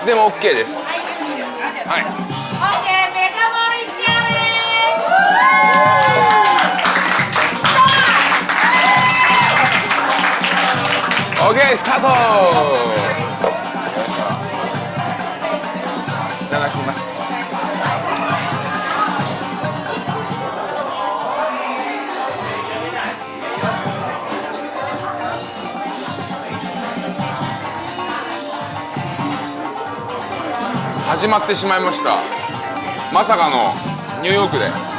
つでも OK です。はい。OK メガ盛りチャレンジ OK スタート。始まってしまいました。まさかのニューヨークで。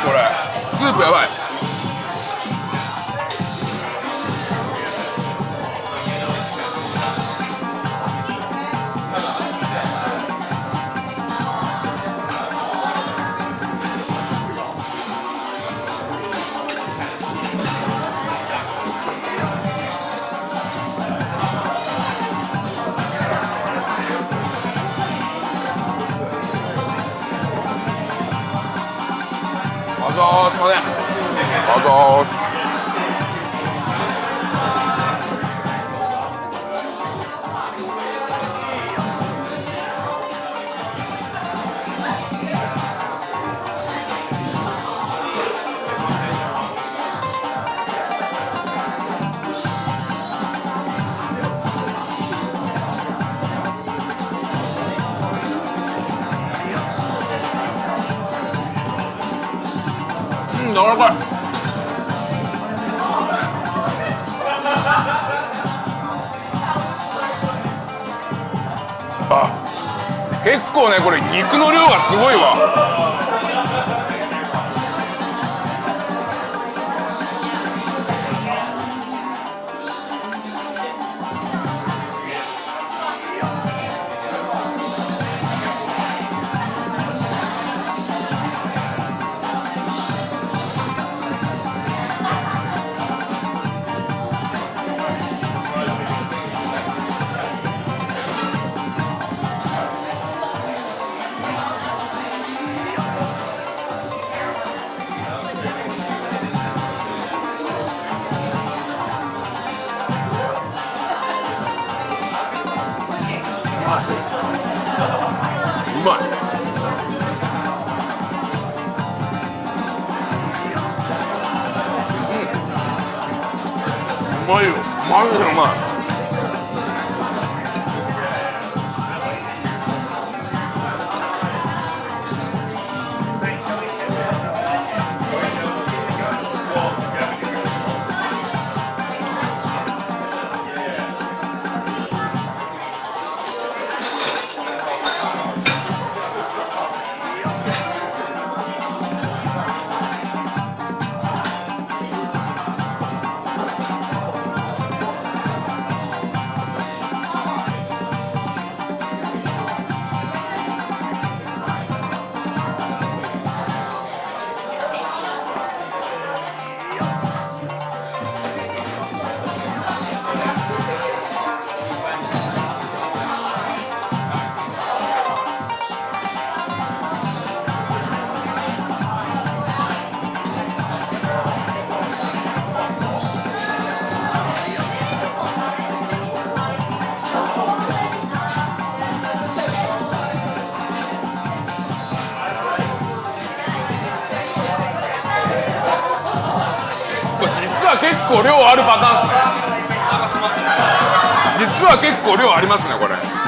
これ。スープやばい。あざーすいうん柔らかいあ結構ねこれ肉の量がすごいわ。マジ構量あるパターンですね。実は結構量ありますねこれ。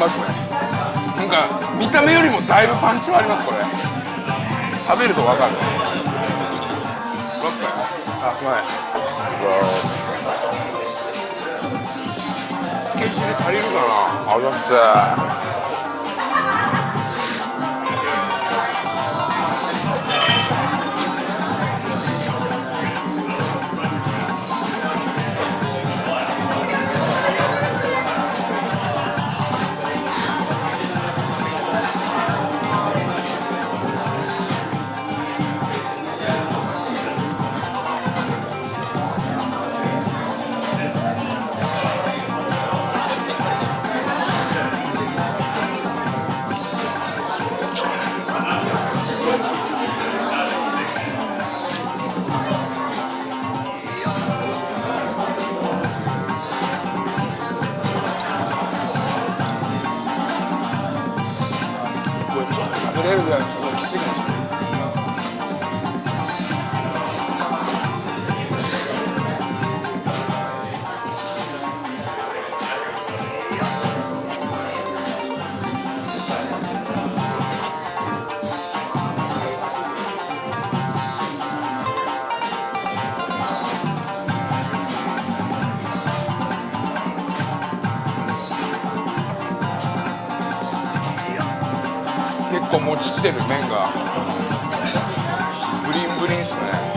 ますね。なんか見た目よりもだいぶパンチはありますこれ。食べると分かる。あすまないつけ汁足りるかなあざっす。構もちってる麺がブリンブリンっすね。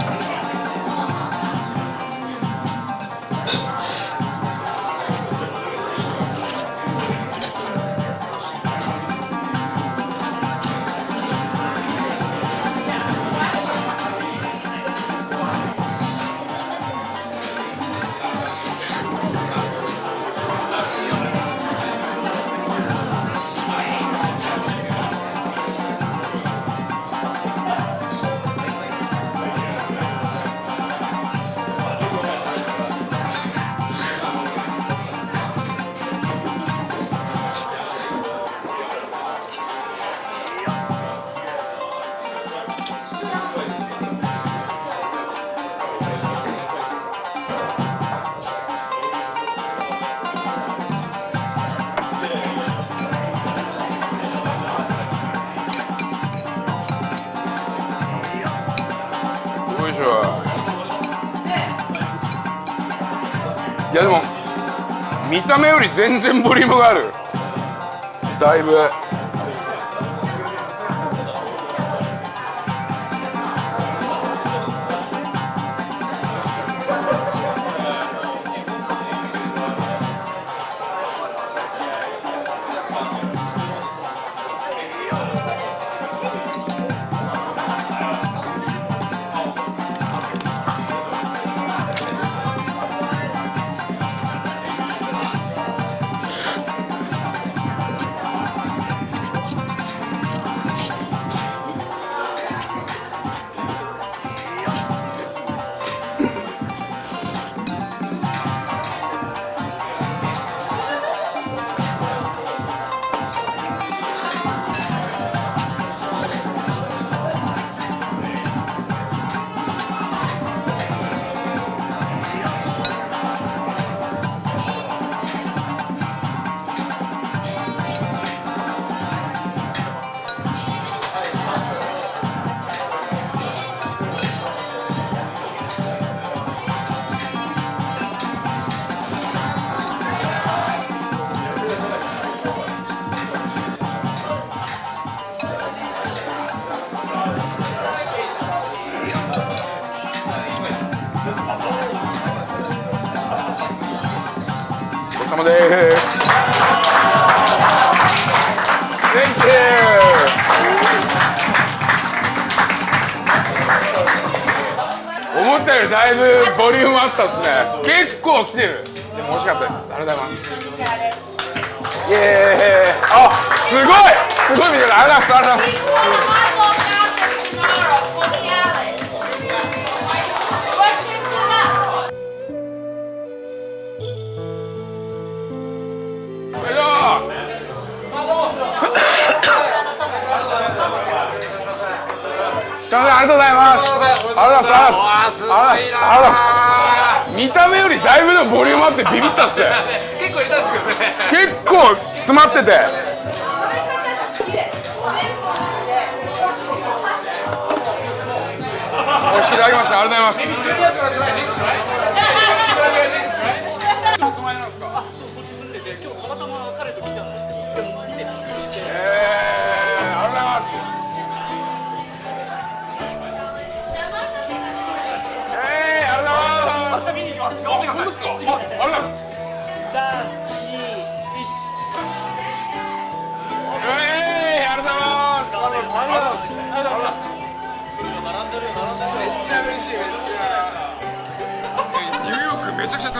見た目より全然ボリュームがある。だいぶ。様です。Thank you. 思ったよりだいぶボリュームあったっすね。結構来てる。でも美味しかったです。ありがとうございます。イエーイ。あすごい！すごい見てくださいありがとうございます。見た目よりだいぶのボリュームあってビビったっす結構入れたんですけどね。結構詰まってて。美味しくいただきました。ありがとうございますちゃ嬉しいめっちゃ。えニューヨークめちゃくちゃ